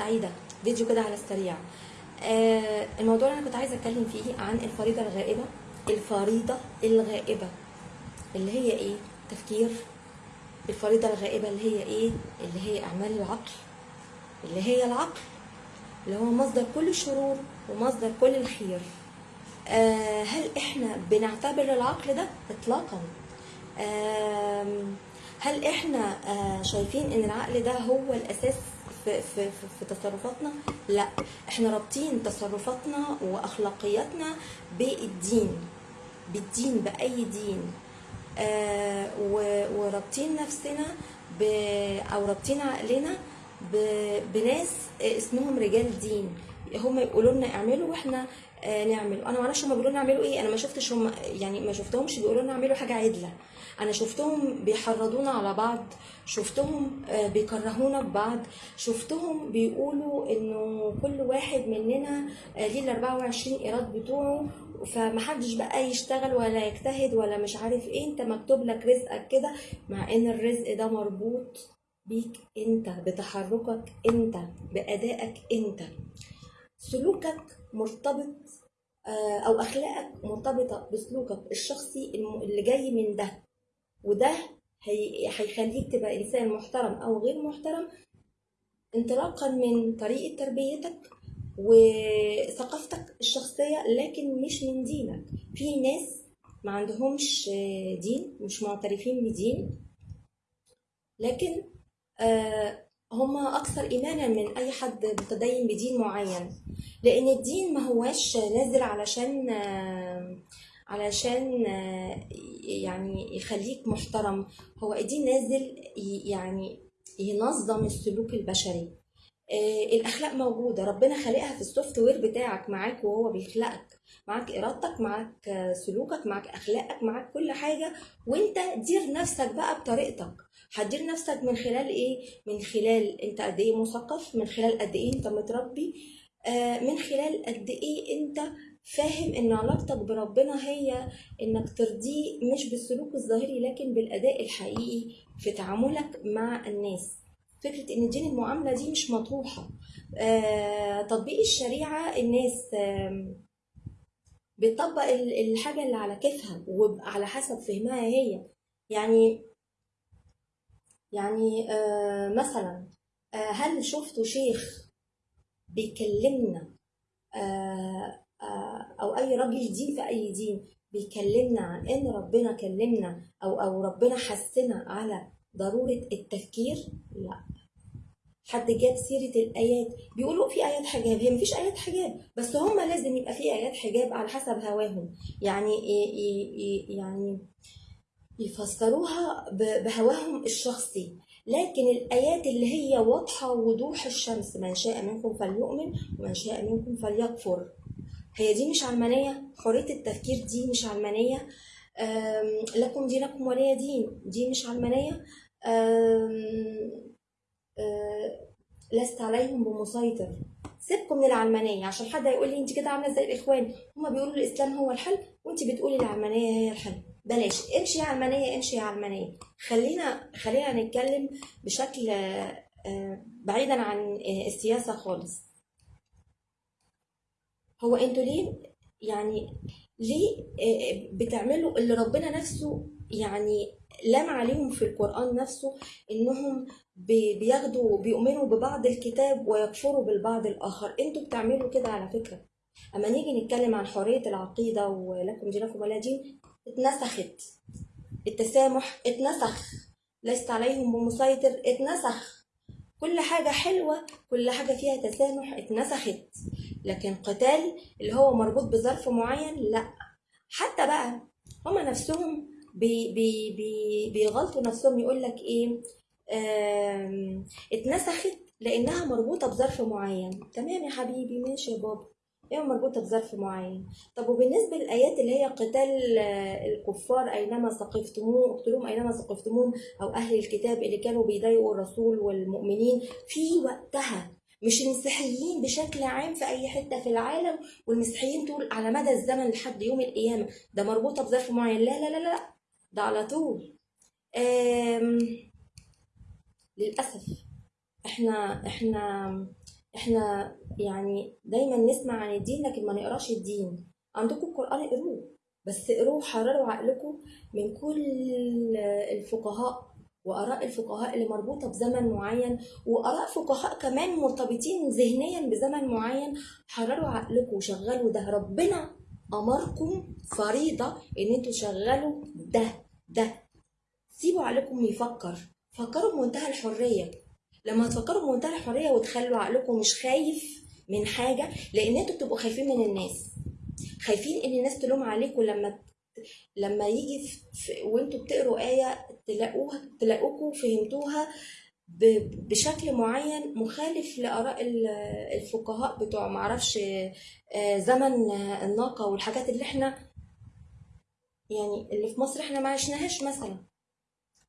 سعيدة. فيديو كده على السريع. آه الموضوع اللي أنا كنت عايزة أتكلم فيه عن الفريضة الغائبة. الفريضة الغائبة اللي هي إيه؟ تفكير. الفريضة الغائبة اللي هي إيه؟ اللي هي أعمال العقل. اللي هي العقل اللي هو مصدر كل الشرور ومصدر كل الخير. آه هل إحنا بنعتبر العقل ده اطلاقا؟ آم، هل إحنا آه، شايفين إن العقل ده هو الأساس في, في, في, تصرفاتنا؟ لا. إحنا رابطين تصرفاتنا وأخلاقياتنا بالدين بالدين بأي دين. آه ورابطين نفسنا ب أو رابطين عقلنا ب- بناس اسمهم رجال دين. هم يقولوا لنا اعملوا وإحنا آه نعمل. أنا ما أعرفش هم بيقولوا لنا اعملوا إيه. أنا ما شفتش هم يعني ما شفتهمش بيقولوا لنا اعملوا حاجة عدلة. أنا شفتهم بيحرضونا على بعض شفتهم آه، بيكرهونا ببعض شفتهم بيقولوا إنه كل واحد مننا آه، ليه ال 24 إيراد بتوعه فمحدش بقى يشتغل ولا يجتهد ولا مش عارف إيه أنت مكتوب لك رزقك كده مع إن الرزق ده مربوط بيك أنت بتحركك أنت بأدائك أنت. سلوكك مرتبط آه، أو أخلاقك مرتبطة بسلوكك الشخصي اللي جاي من ده. وده هي- هيخليك تبقى إنسان محترم أو غير محترم انطلاقا من طريقة تربيتك وثقافتك الشخصية لكن مش من دينك. في ناس ما عندهمش دين مش معترفين بدين لكن آه، هم أكثر ايمانا من أي حد متدين بدين معين. لأن الدين ما هواش نازل علشان آه، علشان آه، يعني يخليك محترم. هو الدين نازل يعني ينظم السلوك البشري. آه، الأخلاق موجودة. ربنا خالقها في السوفت وير بتاعك معاك وهو بيخلقك. معاك إرادتك معاك آه، سلوكك معاك أخلاقك معاك كل حاجة. وانت دير نفسك بقى بطريقتك. هتدير نفسك من خلال إيه؟ من خلال أنت قد إيه مثقف من خلال قد إيه أنت متربي من خلال قد إيه أنت فاهم إن علاقتك بربنا هي إنك ترضيه مش بالسلوك الظاهري لكن بالأداء الحقيقي في تعاملك مع الناس. فكرة إن دين المعاملة دي مش مطروحة. آه، تطبيق الشريعة الناس بتطبق ال- الحاجة اللي على كيفها وعلى حسب فهمها هي. يعني يعني آه، مثلا آه، هل شفتوا شيخ بيكلمنا؟ أي راجل دين في أي دين بيكلمنا عن إن ربنا كلمنا أو أو ربنا حثنا على ضرورة التفكير؟ لا. حد جاب سيرة الآيات. بيقولوا في آيات حجاب. هي مفيش آيات حجاب. بس هم لازم يبقى في آيات حجاب على حسب هواهم. يعني ي- ي- ي- يعني يفسروها بهواهم الشخصي. لكن الآيات اللي هي واضحة وضوح الشمس من شاء منكم فليؤمن ومن شاء منكم فليكفر. هي دي مش علمانية حرية التفكير دي مش علمانية. لكم دينكم ولي دين دي مش علمانية. أه، لست عليهم بمسيطر. سيبكم من العلمانية. عشان حد هيقول لي انت كده عاملة زي الإخوان؟ هما بيقولوا الإسلام هو الحل وانت بتقولي العلمانية هي الحل بلاش. امشي يا علمانية امشي يا علمانية. خلينا خلينا نتكلم بشكل آه، آه، بعيدا عن آه، السياسة خالص. هو أنتوا ليه يعني ليه آه، بتعملوا اللي ربنا نفسه يعني لام عليهم في القرآن نفسه إنهم بي- بياخدوا بيؤمنوا ببعض الكتاب ويكفروا بالبعض الآخر؟ أنتوا بتعملوا كده على فكرة. أما نيجي نتكلم عن حرية العقيدة ولكم دينكم ولا دين اتنسخت. التسامح اتنسخ. لست عليهم بمسيطر اتنسخ. كل حاجة حلوة كل حاجة فيها تسامح اتنسخت. لكن قتال اللي هو مربوط بظرف معين لأ. حتى بقى هما نفسهم بي بي بي بيغلطوا نفسهم يقول لك إيه اتنسخت لأنها مربوطة بظرف معين. تمام يا حبيبي؟ ماشي يا بابا. هي مربوطه بظرف معين؟ طب وبالنسبة للآيات اللي هي قتال آه، الكفار أينما ثقفتموه اقتلوهم أينما ثقفتموهم أو أهل الكتاب اللي كانوا بيضايقوا الرسول والمؤمنين في وقتها. مش المسيحيين بشكل عام في أي حتة في العالم والمسيحيين طول على مدى الزمن لحد يوم القيامة. ده مربوطة بظرف معين. لا لا لا لا ده على طول. آم، للأسف إحنا إحنا إحنا يعني دايما نسمع عن الدين لكن ما نقراش الدين. عندكم القرآن اقروه بس اقروه حرروا عقلكم من كل الفقهاء وآراء الفقهاء اللي مربوطة بزمن معين وآراء فقهاء كمان مرتبطين ذهنيا بزمن معين. حرروا عقلكم وشغلوا ده. ربنا أمركم فريضة إن أنتوا تشغلوا ده ده. سيبوا عقلكم يفكر. فكروا بمنتهى الحرية. لما تفكروا بمنتهى الحرية وتخلوا عقلكم مش خايف من حاجة لأن أنتوا بتبقوا خايفين من الناس. خايفين إن الناس تلوم عليكم لما لما يجي وانتوا بتقروا آية تلاقوها تلاقوكوا فهمتوها بشكل معين مخالف لآراء ال- الفقهاء بتوع معرفش آه، زمن الناقة والحاجات اللي إحنا يعني اللي في مصر إحنا ما عشناهاش مثلا.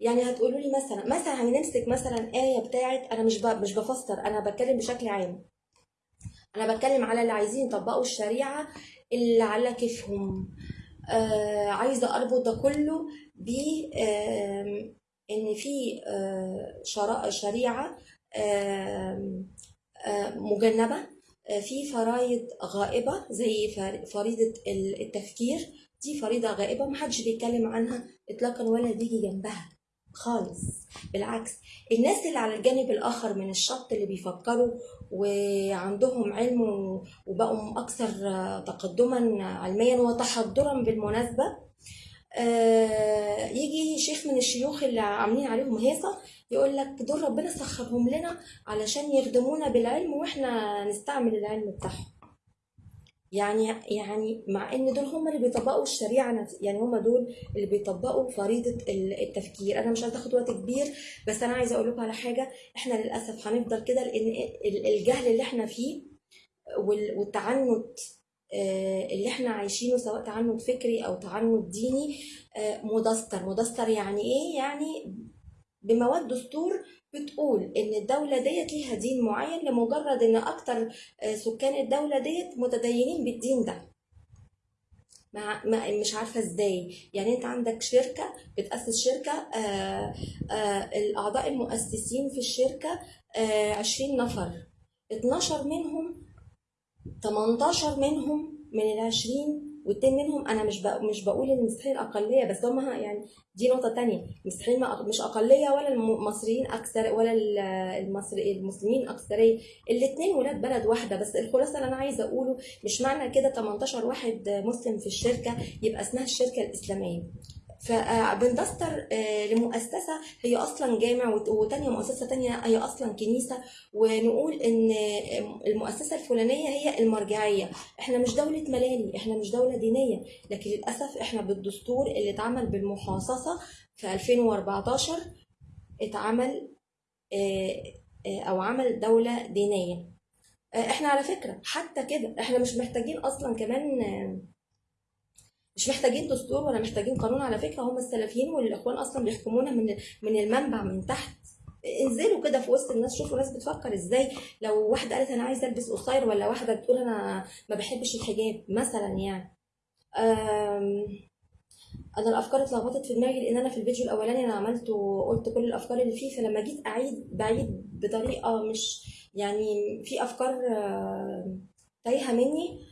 يعني هتقولوا لي مثلا مثلا هنمسك مثلا آية بتاعت أنا مش مش بفسر أنا بتكلم بشكل عام. أنا بتكلم على اللي عايزين يطبقوا الشريعة اللي على كيفهم. آه عايزة أربط ده كله ب آم، إن في آه، شريعة آم، آه، مجنبة آه، في فرائض غائبة زي فر- فريضة ال- التفكير. دي فريضة غائبة محدش بيتكلم عنها إطلاقا ولا بيجي جنبها. خالص. بالعكس الناس اللي على الجانب الآخر من الشط اللي بيفكروا وعندهم علم وبقوا أكثر آه، تقدما علميا وتحضرا بالمناسبة آه، يجي شيخ من الشيوخ اللي عاملين عليهم هيصة يقول لك دول ربنا سخرهم لنا علشان يخدمونا بالعلم وإحنا نستعمل العلم بتاعهم. يعني يعني مع إن دول هم اللي بيطبقوا الشريعة يعني هم دول اللي بيطبقوا فريضة ال- التفكير. أنا مش عايزة أخد وقت كبير بس أنا عايزة أقول لكم على حاجة. إحنا للأسف هنفضل كده لأن ال- الجهل اللي إحنا فيه وال- والتعنت آه، اللي إحنا عايشينه سواء تعنت فكري أو تعنت ديني آه، مدستر. مدستر يعني إيه؟ يعني بمواد دستور بتقول إن الدولة ديت ليها دين معين لمجرد إن أكتر آه، سكان الدولة ديت متدينين بالدين ده. ما مش عارفة إزاي. يعني أنت عندك شركة بتأسس شركة آه آه الأعضاء المؤسسين في آه 20 نفر. 12 منهم 18 منهم من ال 20 والتاني منهم أنا مش بق- مش بقول إن المسيحيين أقلية بس هم يعني دي نقطة تانية. المسيحيين مش أقلية ولا المصريين أكثر ولا ال- المصري المسلمين اكثريه الاثنين ولاد بلد واحدة بس الخلاصة اللي أنا عايزة أقوله مش معنى كده 18 واحد مسلم في الشركة يبقى اسمها الشركة الإسلامية. فبندستر لمؤسسة هي أصلا جامع وت- وتانية مؤسسة تانية هي أصلا كنيسة ونقول إن المؤسسة الفلانية هي المرجعية. إحنا مش دولة ملالي إحنا مش دولة دينية لكن للأسف إحنا بالدستور اللي اتعمل بالمحاصصة في 2014 اتعمل آه، آه، أو عمل دولة دينية. آه، إحنا على فكرة حتى كده إحنا مش محتاجين أصلا كمان آه، مش محتاجين دستور ولا محتاجين قانون على فكرة هم السلفيين والإخوان أصلا بيحكمونا من من المنبع من تحت. انزلوا كده في وسط الناس شوفوا الناس بتفكر إزاي. لو واحدة قالت أنا عايزة ألبس قصير ولا واحدة بتقول أنا ما بحبش الحجاب مثلا يعني. أنا الأفكار اتلخبطت في دماغي لأن أنا في الفيديو الأولاني أنا عملت وقلت كل الأفكار اللي فيه فلما جيت أعيد بعيد بطريقة مش يعني في أفكار تايهة مني.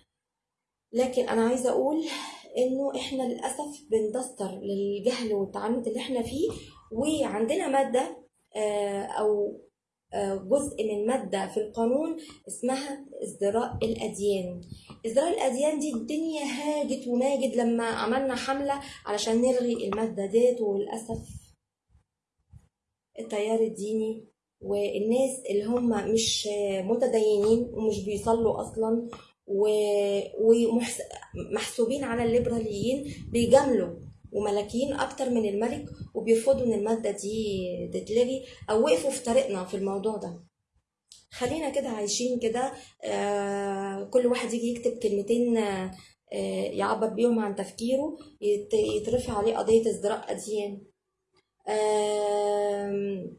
لكن أنا عايزة أقول إنه إحنا للأسف بندستر للجهل والتعنت اللي إحنا فيه وعندنا مادة آه، أو آه، جزء من مادة في القانون اسمها إزدراء الأديان. إزدراء الأديان دي الدنيا هاجت وماجت لما عملنا حملة علشان نلغي المادة ديت وللأسف التيار الديني والناس اللي هم مش متدينين ومش بيصلوا أصلا ومحسوبين على الليبراليين بيجاملوا وملاكيين أكتر من الملك وبيرفضوا إن المادة دي تتلغي أو وقفوا في طريقنا في الموضوع ده. خلينا كده عايشين كده آه، كل واحد يجي يكتب كلمتين آه، يعبر بيهم عن تفكيره يت- يترفع عليه قضية ازدراء أديان آم،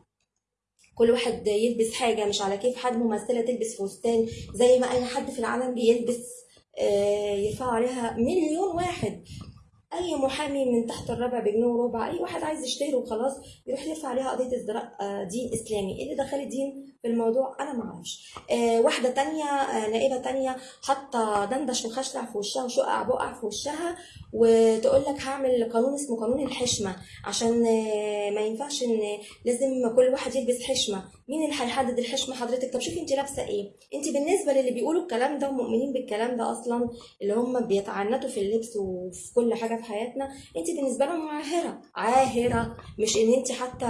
كل واحد يلبس حاجة مش على كيف حد ممثلة تلبس فستان زي ما أي حد في العالم بيلبس آه، يرفعوا عليها مليون واحد. أي محامي من تحت الربع بجنيه وربع أي واحد عايز يشتهر وخلاص يروح يرفع عليها قضية ازدراء آه، دين إسلامي. إيه اللي دخل الدين؟ الموضوع أنا ما أعرفش. آه واحدة تانية آه نائبه تانية حاطة دندش وخشلع في وشها وشقع بقع في وشها وتقول لك هعمل قانون اسمه قانون الحشمة عشان آه ما ينفعش إن لازم كل واحد يلبس حشمة. مين اللي هيحدد الحشمة حضرتك؟ طب شوفي انت لابسة إيه. انت بالنسبة للي بيقولوا الكلام ده ومؤمنين بالكلام ده أصلا اللي هم بيتعنتوا في اللبس وفي كل حاجة في حياتنا انت بالنسبة لهم عاهرة. عاهرة مش إن انت حتى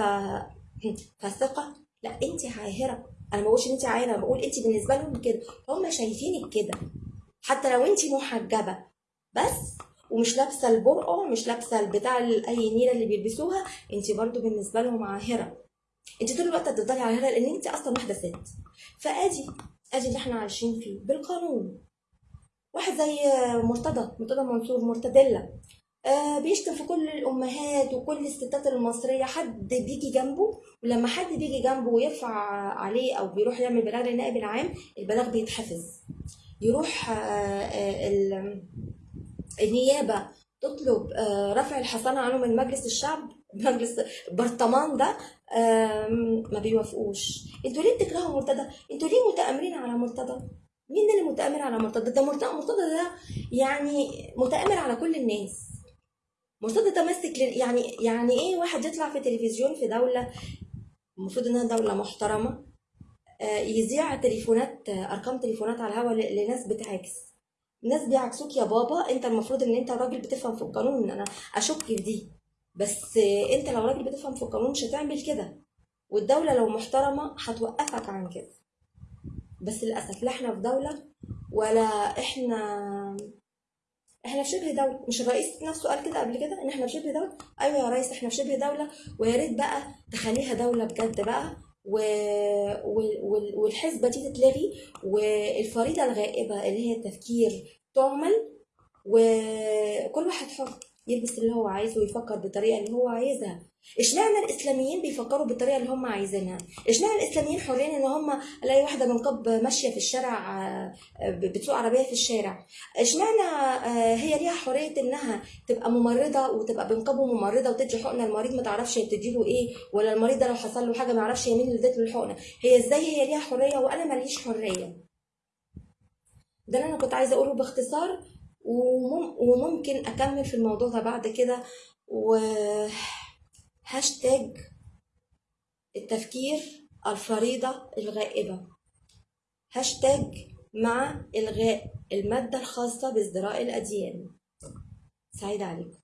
فاسقة. لا انت عاهره أنا ما بقولش إن انت عاهره أنا بقول انت بالنسبة لهم كده. هم شايفينك كده حتى لو انت محجبة. بس ومش لابسة البرقع مش لابسة البتاع ال- أي نيلة اللي بيلبسوها انت برضو بالنسبة لهم عاهرة. انت طول الوقت هتفضلي عاهرة لأن انت أصلا واحدة ست. فأدي أدي اللي إحنا عايشين فيه بالقانون. واحد زي مرتضى مرتضى منصور مرتدلة. آه بيشتم في كل الأمهات وكل الستات المصرية. حد بيجي جنبه ولما حد بيجي جنبه ويرفع عليه أو بيروح يعمل بلاغ للنائب العام البلاغ بيتحفظ يروح آه آه ال- النيابة تطلب رفع الحصانه عنه من مجلس الشعب مجلس البرطمان ده ما بيوافقوش. أنتوا ليه بتكرهوا مرتضى؟ أنتوا ليه متآمرين على مرتضى؟ مين اللي متآمر على مرتضى؟ ده مرتضى مرتضى ده يعني متآمر على كل الناس. ماسك لل- يعني يعني إيه واحد يطلع في تلفزيون في دولة المفروض إنها دولة محترمة آه، يذيع تليفونات آه، أرقام تليفونات على الهوا ل- لناس بتعاكس. ناس بيعكسوك يا بابا أنت المفروض إن أنت راجل بتفهم في القانون ان أنا أشك في دي. بس آه، أنت لو راجل بتفهم في القانون مش هتعمل كده. والدولة لو محترمة هتوقفك عن كده. بس للأسف لا إحنا في دولة ولا إحنا إحنا في شبه دولة. مش الرئيس نفسه قال كده قبل كده؟ إن إحنا في شبه دولة؟ أيوه يا ريس إحنا في شبه دولة. ويا ريت بقى تخليها دولة بجد بقى. و... وال- وال- والحسبه دي تتلغي والفريضة الغائبة اللي هي التفكير تعمل وكل واحد حر. يلبس اللي هو عايزه ويفكر بالطريقة اللي هو عايزها. اشمعنى الإسلاميين بيفكروا بالطريقة اللي هم عايزينها؟ اشمعنى الإسلاميين حرين إن هم ألاقي واحدة بنقاب ماشية في الشارع آه، بتسوق عربية في الشارع؟ اشمعنى آه، هي ليها حرية إنها تبقى ممرضة وتبقى بنقابه ممرضة وتدي حقنة؟ المريض ما تعرفش هي بتديله إيه ولا المريض ده لو حصل له حاجة ما يعرفش هي مين اللي ادت له الحقنة. هي إزاي هي ليها حرية وأنا ماليش حرية؟ ده اللي أنا كنت عايزة أقوله باختصار. ومم وممكن أكمل في الموضوع ده بعد كده و هاشتاج التفكير الفريضة الغائبة. هاشتاج مع إلغاء المادة الخاصة بازدراء الأديان. سعيد عليكم.